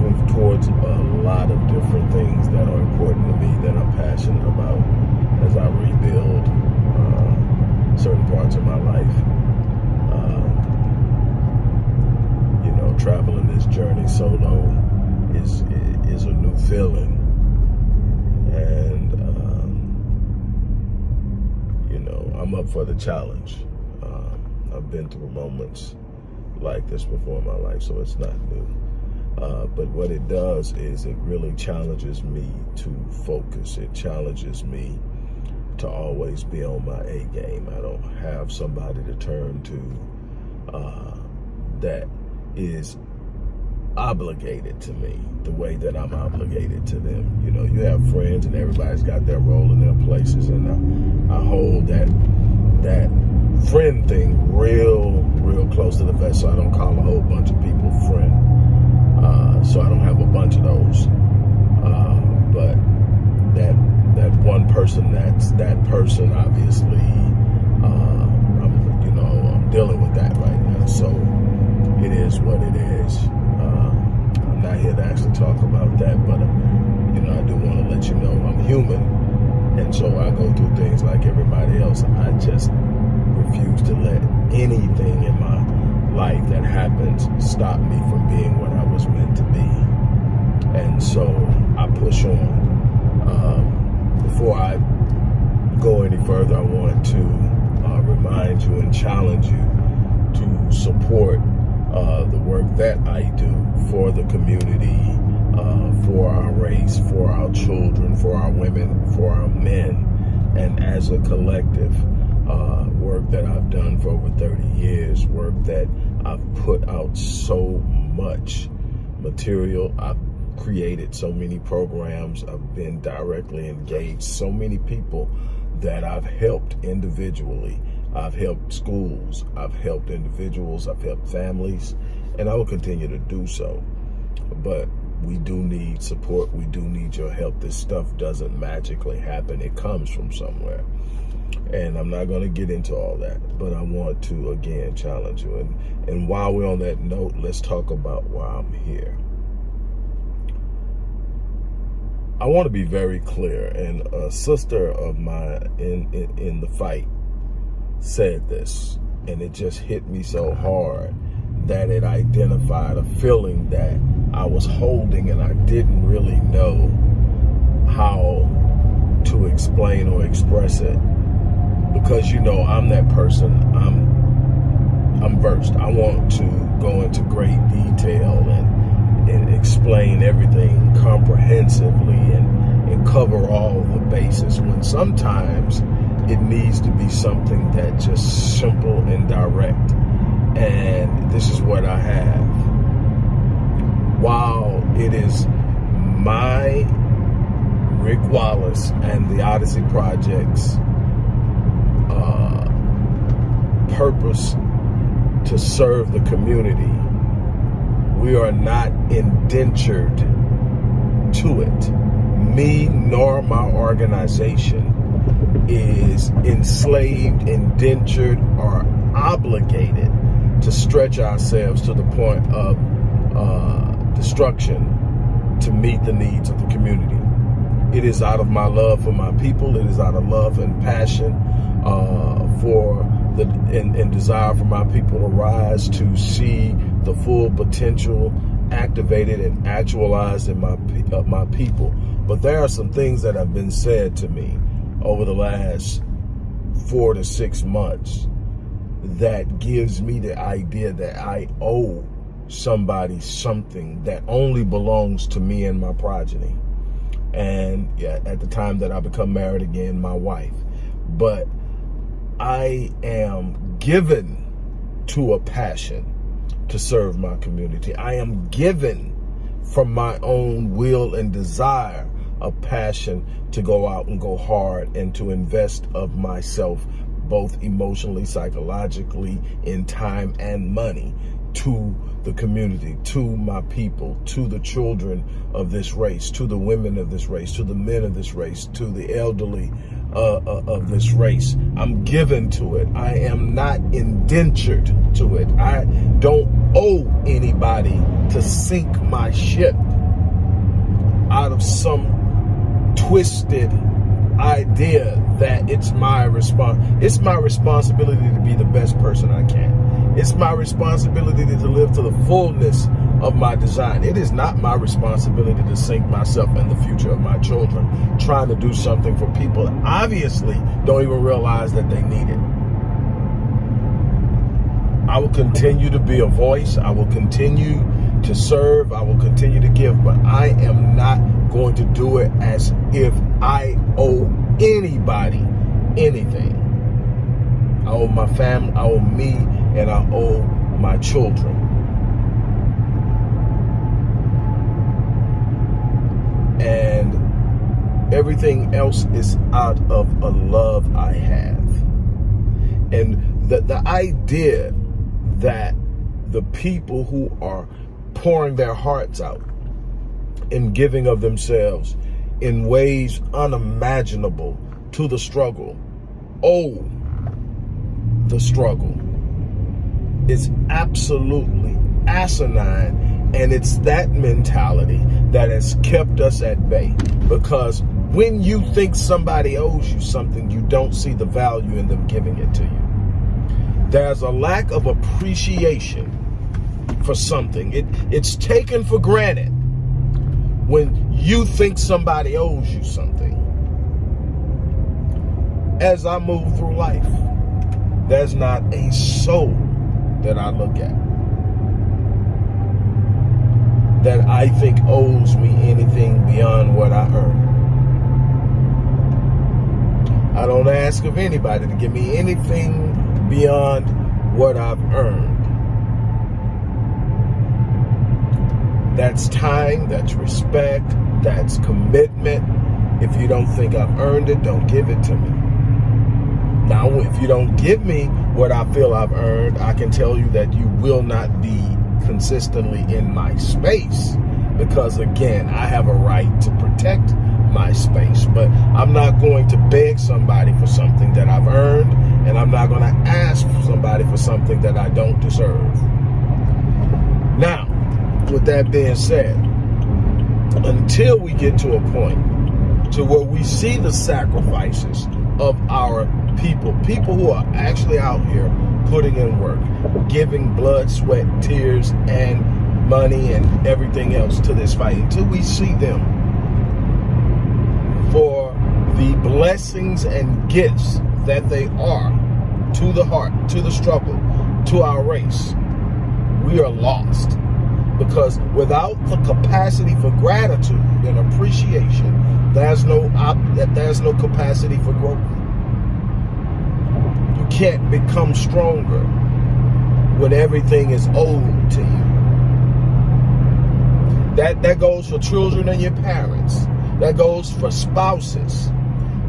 moving towards a lot of different things that are important to me that I'm passionate about as I rebuild uh, certain parts of my life. Um, you know, traveling this journey solo is is a new feeling, and um, you know, I'm up for the challenge. Uh, I've been through moments like this before in my life, so it's not new. Uh, but what it does is it really challenges me to focus. It challenges me to always be on my A game. I don't have somebody to turn to uh, that is obligated to me the way that I'm obligated to them. You know, you have friends and everybody's got their role in their places and I, I hold that that friend thing real, real close to the vest so I don't call a whole bunch of people friend. Uh, so I don't have a bunch of those. Uh, but that that one person that's that person obviously uh, I'm you know I'm dealing with that right now. So it is what it is. Uh, I'm not here to actually talk about that, but you know I do want to let you know I'm human, and so I go through things like everybody else. I just refuse to let anything in my life that happens stop me from being what I was meant to be. And so I push on. Um, before I go any further, I want to uh, remind you and challenge you to support uh, the work that I do for the community, uh, for our race, for our children, for our women, for our men, and as a collective, uh, work that I've done for over 30 years, work that I've put out so much material. I've created so many programs. I've been directly engaged so many people that I've helped individually I've helped schools, I've helped individuals, I've helped families, and I will continue to do so. But we do need support. We do need your help. This stuff doesn't magically happen. It comes from somewhere. And I'm not going to get into all that, but I want to, again, challenge you. And, and while we're on that note, let's talk about why I'm here. I want to be very clear, and a sister of mine in, in, in the fight said this, and it just hit me so hard that it identified a feeling that I was holding and I didn't really know how to explain or express it because you know I'm that person I'm I'm versed I want to go into great detail and, and explain everything comprehensively and, and cover all the bases when sometimes it needs to be something that just simple and direct. And this is what I have. While it is my Rick Wallace and the Odyssey Project's uh, purpose to serve the community, we are not indentured to it. Me nor my organization is enslaved, indentured, or obligated to stretch ourselves to the point of uh, destruction to meet the needs of the community. It is out of my love for my people. It is out of love and passion uh, for the and, and, desire for my people to rise to see the full potential activated and actualized in my uh, my people. But there are some things that have been said to me over the last four to six months that gives me the idea that I owe somebody something that only belongs to me and my progeny. And yeah, at the time that I become married again, my wife. But I am given to a passion to serve my community. I am given from my own will and desire a passion to go out and go hard and to invest of myself, both emotionally, psychologically, in time and money to the community, to my people, to the children of this race, to the women of this race, to the men of this race, to the elderly uh, uh, of this race. I'm given to it. I am not indentured to it. I don't owe anybody to sink my ship out of some twisted idea that it's my response. It's my responsibility to be the best person I can. It's my responsibility to live to the fullness of my design. It is not my responsibility to sink myself in the future of my children, trying to do something for people that obviously don't even realize that they need it. I will continue to be a voice. I will continue to serve. I will continue to give, but I am not going to do it as if I owe anybody anything. I owe my family, I owe me, and I owe my children. And everything else is out of a love I have. And the, the idea that the people who are pouring their hearts out and giving of themselves in ways unimaginable to the struggle. Oh, the struggle is absolutely asinine. And it's that mentality that has kept us at bay. Because when you think somebody owes you something, you don't see the value in them giving it to you. There's a lack of appreciation for something. It, it's taken for granted when you think somebody owes you something. As I move through life, there's not a soul that I look at that I think owes me anything beyond what I earn. I don't ask of anybody to give me anything beyond what I've earned. That's time, that's respect, that's commitment. If you don't think I've earned it, don't give it to me. Now, if you don't give me what I feel I've earned, I can tell you that you will not be consistently in my space because again, I have a right to protect my space, but I'm not going to beg somebody for something that I've earned and I'm not going to ask somebody for something that I don't deserve. Now, with that being said, until we get to a point to where we see the sacrifices of our people, people who are actually out here putting in work, giving blood, sweat, tears, and money and everything else to this fight, until we see them for the blessings and gifts that they are to the heart, to the struggle, to our race, we are lost because without the capacity for gratitude and appreciation, there's no that there's no capacity for growth. Can't become stronger when everything is owed to you. That that goes for children and your parents. That goes for spouses.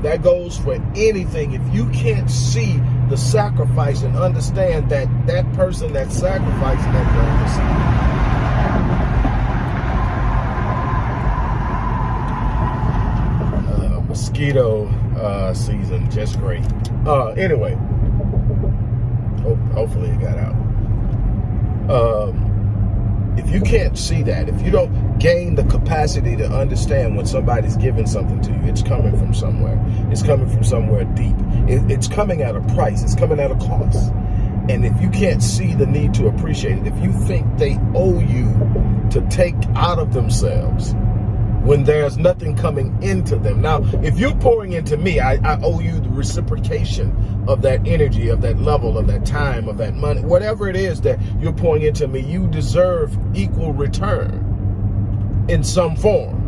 That goes for anything. If you can't see the sacrifice and understand that that person that sacrificing that going mosquito uh, season just great. Uh, anyway, hopefully it got out. Um, if you can't see that, if you don't gain the capacity to understand when somebody's giving something to you, it's coming from somewhere. It's coming from somewhere deep. It, it's coming at a price. It's coming at a cost. And if you can't see the need to appreciate it, if you think they owe you to take out of themselves when there's nothing coming into them. Now, if you're pouring into me, I, I, owe you the reciprocation of that energy, of that level, of that time, of that money, whatever it is that you're pouring into me, you deserve equal return in some form.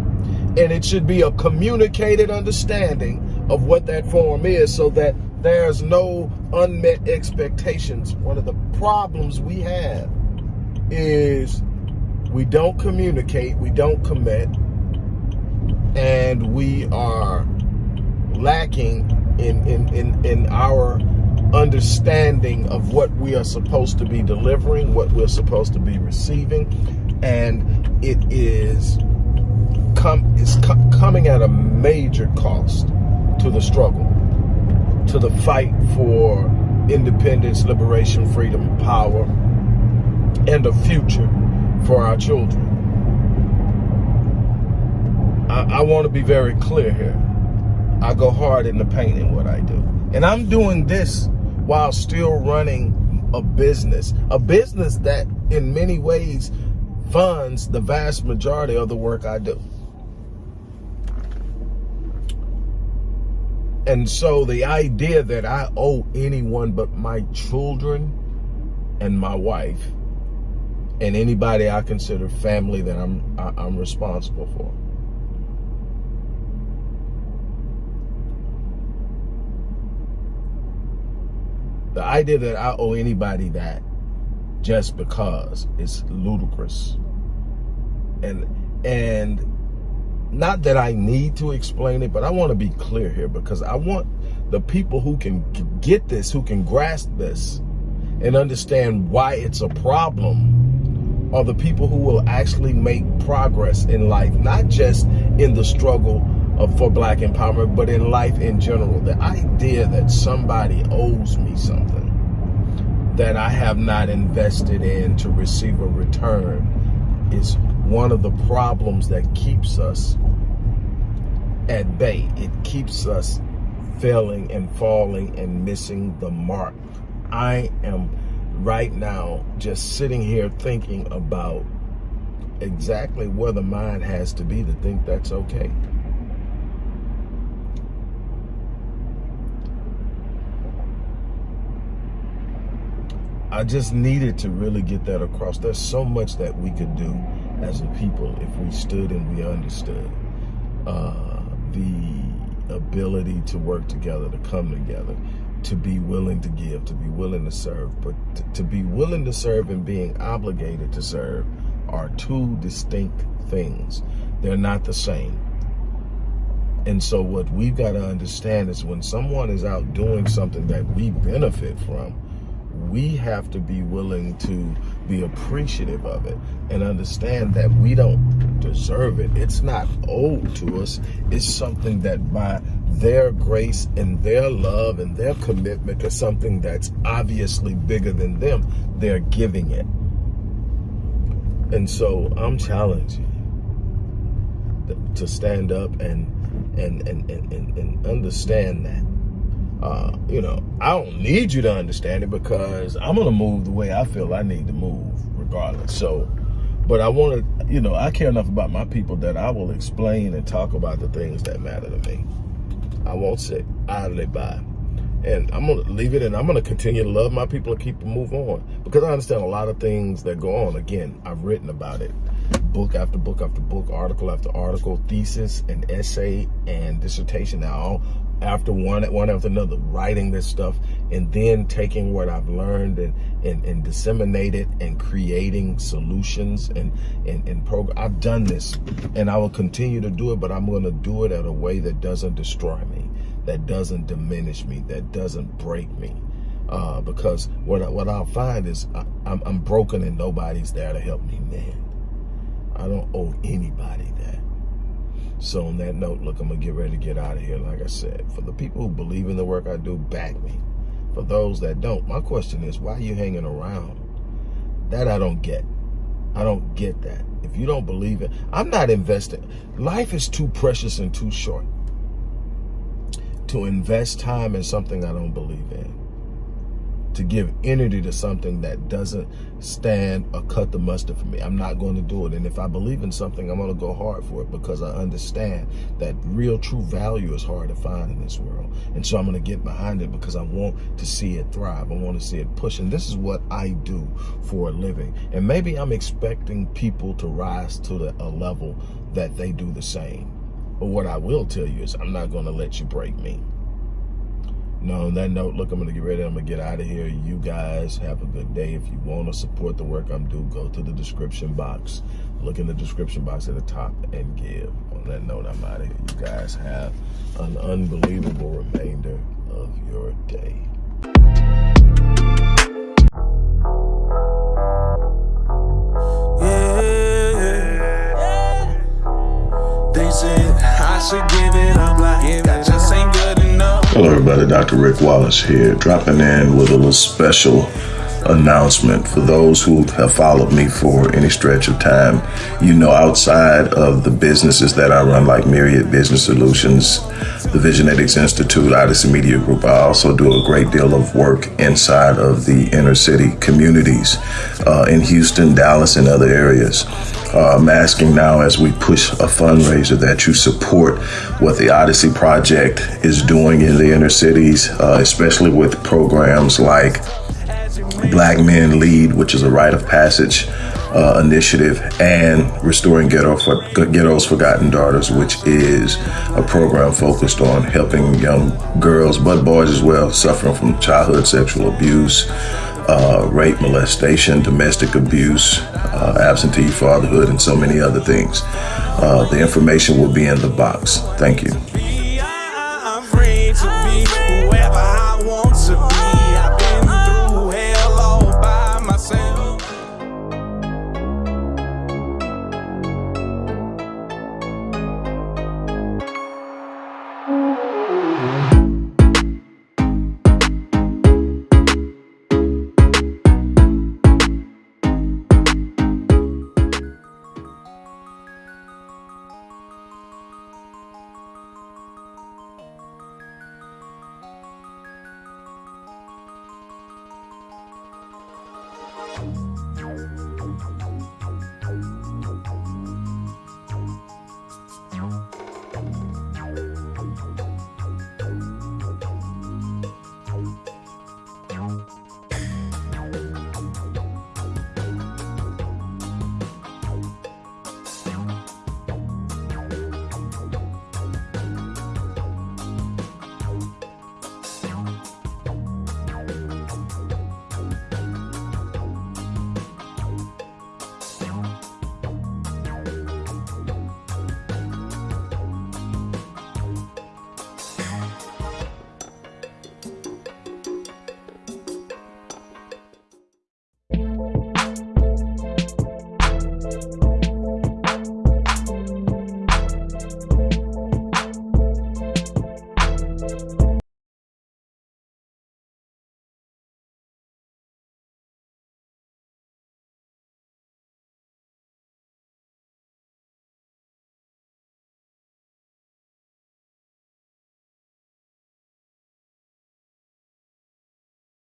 And it should be a communicated understanding of what that form is so that there's no unmet expectations. One of the problems we have is we don't communicate, we don't commit, and we are lacking in, in, in, in our understanding of what we are supposed to be delivering, what we're supposed to be receiving, and it is come is co coming at a major cost to the struggle, to the fight for independence, liberation, freedom, power, and a future for our children. I, I want to be very clear here. I go hard in the paint in what I do. And I'm doing this while still running a business. A business that in many ways funds the vast majority of the work I do. And so the idea that I owe anyone but my children and my wife and anybody I consider family that I'm I, am i am responsible for. The idea that I owe anybody that just because is ludicrous. And and not that I need to explain it, but I want to be clear here because I want the people who can get this, who can grasp this and understand why it's a problem are the people who will actually make progress in life, not just in the struggle of, for black empowerment, but in life in general. The idea that somebody owes me something that I have not invested in to receive a return is one of the problems that keeps us at bay. It keeps us failing and falling and missing the mark. I am right now just sitting here thinking about exactly where the mind has to be to think that's okay. I just needed to really get that across. There's so much that we could do as a people if we stood and we understood uh, the ability to work together, to come together, to be willing to give, to be willing to serve. But to, to be willing to serve and being obligated to serve are two distinct things. They're not the same. And so what we've got to understand is when someone is out doing something that we benefit from, we have to be willing to be appreciative of it and understand that we don't deserve it. It's not owed to us. It's something that by their grace and their love and their commitment to something that's obviously bigger than them, they're giving it. And so I'm challenging to stand up and and and and, and understand that uh, you know, I don't need you to understand it because I'm going to move the way I feel I need to move regardless. So, but I want to, you know, I care enough about my people that I will explain and talk about the things that matter to me. I won't sit idly by. And I'm going to leave it and I'm going to continue to love my people and keep them move on. Because I understand a lot of things that go on. Again, I've written about it. Book after book after book, article after article, thesis and essay and dissertation. Now, after one one after another, writing this stuff and then taking what I've learned and and, and disseminate it and creating solutions and and, and program. I've done this and I will continue to do it, but I'm going to do it at a way that doesn't destroy me, that doesn't diminish me, that doesn't break me. Uh, because what I, what I'll find is I, I'm, I'm broken and nobody's there to help me mend. I don't owe anybody that. So on that note, look, I'm going to get ready to get out of here. Like I said, for the people who believe in the work I do, back me. For those that don't, my question is, why are you hanging around? That I don't get. I don't get that. If you don't believe it, I'm not investing. Life is too precious and too short to invest time in something I don't believe in to give energy to something that doesn't stand or cut the mustard for me. I'm not going to do it. And if I believe in something, I'm going to go hard for it because I understand that real true value is hard to find in this world. And so I'm going to get behind it because I want to see it thrive. I want to see it push. And this is what I do for a living. And maybe I'm expecting people to rise to the, a level that they do the same. But what I will tell you is I'm not going to let you break me. No, on that note, look, I'm going to get ready. I'm going to get out of here. You guys have a good day. If you want to support the work I'm doing, go to the description box. Look in the description box at the top and give. On that note, I'm out of here. You guys have an unbelievable remainder of your day. Yeah. They said I should give it up like Hello everybody, Dr. Rick Wallace here, dropping in with a little special announcement for those who have followed me for any stretch of time. You know, outside of the businesses that I run, like Myriad Business Solutions, the Visionetics Institute, Odyssey Media Group. I also do a great deal of work inside of the inner city communities uh, in Houston, Dallas, and other areas. Uh, I'm asking now as we push a fundraiser that you support what the Odyssey Project is doing in the inner cities, uh, especially with programs like Black Men Lead, which is a rite of passage uh, initiative, and Restoring Ghetto for, Ghetto's Forgotten Daughters, which is a program focused on helping young girls, but boys as well, suffering from childhood sexual abuse, uh, rape, molestation, domestic abuse, uh, absentee fatherhood, and so many other things. Uh, the information will be in the box. Thank you.